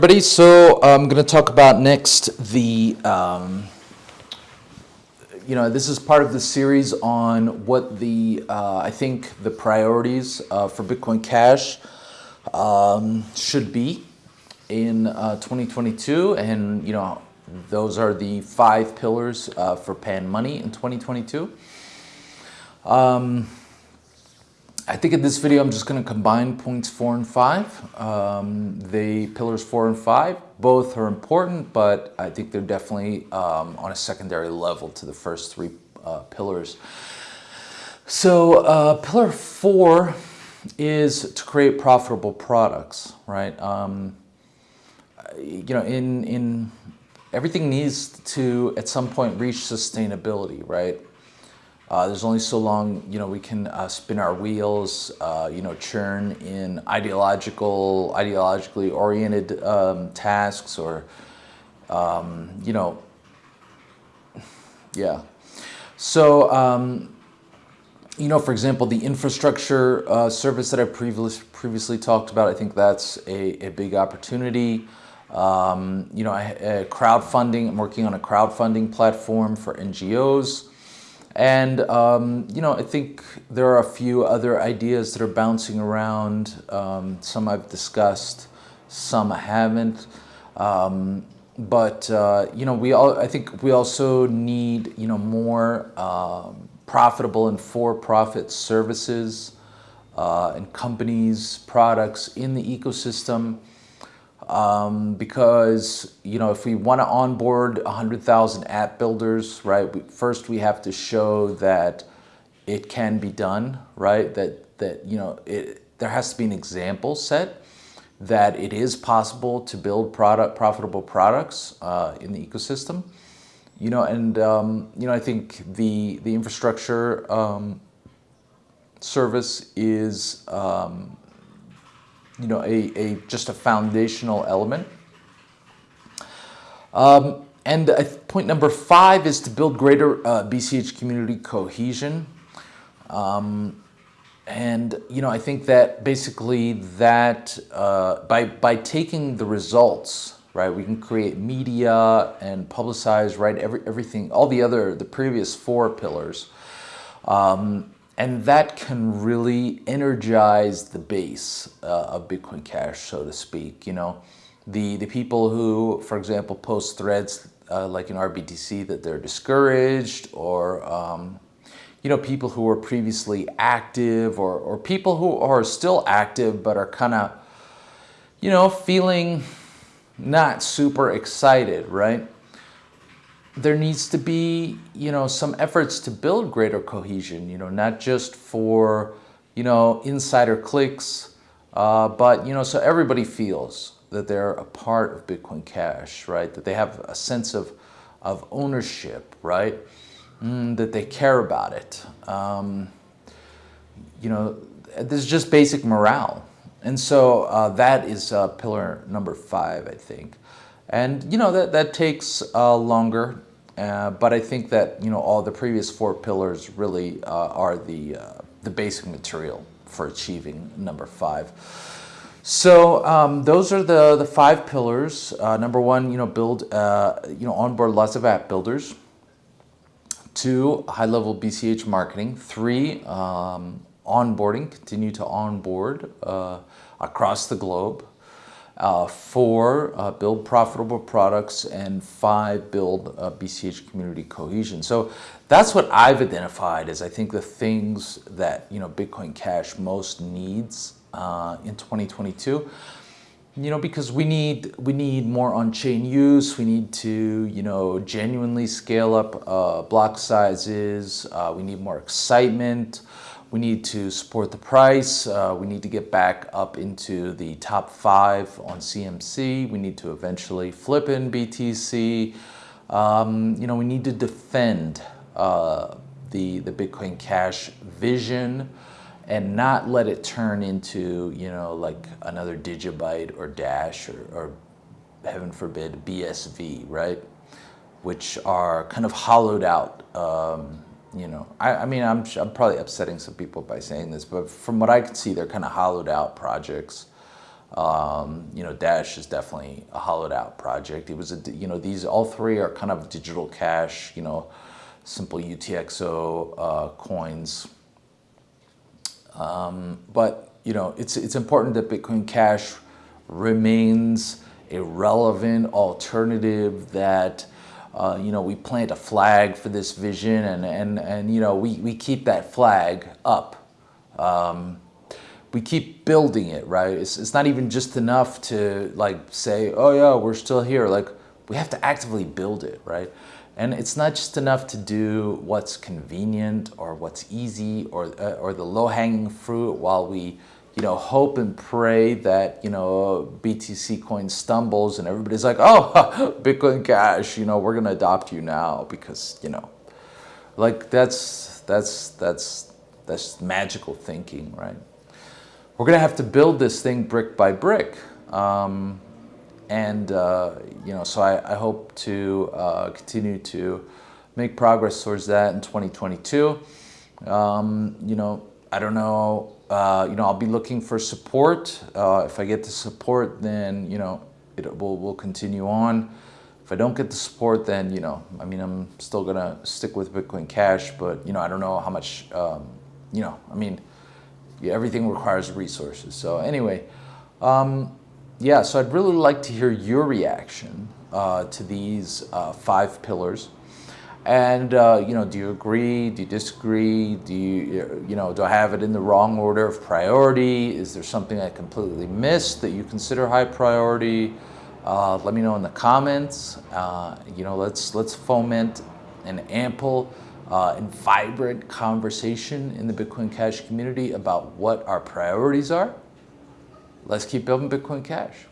everybody. So I'm going to talk about next the, um, you know, this is part of the series on what the, uh, I think the priorities uh, for Bitcoin Cash um, should be in uh, 2022. And, you know, those are the five pillars uh, for Panmoni in 2022. Um, I think in this video I'm just going to combine points four and five. Um, the pillars four and five, both are important, but I think they're definitely um, on a secondary level to the first three uh, pillars. So uh, pillar four is to create profitable products, right? Um, you know, in, in everything needs to at some point reach sustainability, right? Uh, there's only so long, you know, we can uh, spin our wheels, uh, you know, churn in ideological, ideologically oriented um, tasks or, um, you know, yeah. So, um, you know, for example, the infrastructure uh, service that I previously previously talked about, I think that's a, a big opportunity. Um, you know, I, crowdfunding, I'm working on a crowdfunding platform for NGOs. And, um, you know, I think there are a few other ideas that are bouncing around. Um, some I've discussed, some I haven't. Um, but, uh, you know, we all, I think we also need, you know, more um, profitable and for-profit services uh, and companies, products in the ecosystem um, because you know if we want to onboard 100,000 app builders, right? We, first, we have to show that it can be done, right? That that you know it, there has to be an example set that it is possible to build product profitable products uh, in the ecosystem. You know, and um, you know I think the the infrastructure um, service is um, you know, a, a just a foundational element. Um, and point number five is to build greater uh, BCH community cohesion. Um, and, you know, I think that basically that uh, by, by taking the results, right, we can create media and publicize, right, every, everything, all the other, the previous four pillars. Um, and that can really energize the base uh, of Bitcoin Cash, so to speak. You know, the, the people who, for example, post threads uh, like in RBTC that they're discouraged or, um, you know, people who were previously active or, or people who are still active but are kind of, you know, feeling not super excited, right? There needs to be, you know, some efforts to build greater cohesion, you know, not just for, you know, insider clicks, uh, but, you know, so everybody feels that they're a part of Bitcoin Cash, right? That they have a sense of, of ownership, right? Mm, that they care about it. Um, you know, this is just basic morale. And so uh, that is uh, pillar number five, I think. And you know, that, that takes uh, longer, uh, but I think that you know all the previous four pillars really uh, are the, uh, the basic material for achieving number five. So um, those are the, the five pillars. Uh, number one, you know, build, uh, you know, onboard lots of app builders. Two, high-level BCH marketing. Three, um, onboarding, continue to onboard across the globe. Uh, four, uh, build profitable products, and five, build uh, BCH community cohesion. So that's what I've identified as I think the things that you know Bitcoin Cash most needs uh, in 2022. You know, because we need we need more on-chain use. We need to you know genuinely scale up uh, block sizes. Uh, we need more excitement. We need to support the price. Uh, we need to get back up into the top five on CMC. We need to eventually flip in BTC. Um, you know, we need to defend uh, the, the Bitcoin Cash vision and not let it turn into, you know, like another Digibyte or Dash or, or heaven forbid, BSV, right? Which are kind of hollowed out um, you know, I, I mean, I'm, I'm probably upsetting some people by saying this, but from what I can see, they're kind of hollowed out projects. Um, you know, Dash is definitely a hollowed out project. It was a, you know, these all three are kind of digital cash, you know, simple UTXO uh, coins. Um, but, you know, it's, it's important that Bitcoin Cash remains a relevant alternative that uh, you know, we plant a flag for this vision and, and, and you know, we, we keep that flag up. Um, we keep building it, right? It's, it's not even just enough to like say, oh yeah, we're still here. Like we have to actively build it, right? And it's not just enough to do what's convenient or what's easy or, uh, or the low hanging fruit while we you know, hope and pray that, you know, BTC coin stumbles and everybody's like, oh, Bitcoin Cash, you know, we're going to adopt you now because, you know, like that's, that's, that's, that's magical thinking, right? We're going to have to build this thing brick by brick. Um, and, uh, you know, so I, I hope to uh, continue to make progress towards that in 2022. Um, you know, I don't know uh, you know, I'll be looking for support. Uh, if I get the support, then, you know, it will will continue on. If I don't get the support, then, you know, I mean, I'm still going to stick with Bitcoin Cash, but, you know, I don't know how much, um, you know, I mean, yeah, everything requires resources. So anyway, um, yeah, so I'd really like to hear your reaction uh, to these uh, five pillars. And, uh, you know, do you agree? Do you disagree? Do you, you know, do I have it in the wrong order of priority? Is there something I completely missed that you consider high priority? Uh, let me know in the comments. Uh, you know, let's, let's foment an ample uh, and vibrant conversation in the Bitcoin Cash community about what our priorities are. Let's keep building Bitcoin Cash.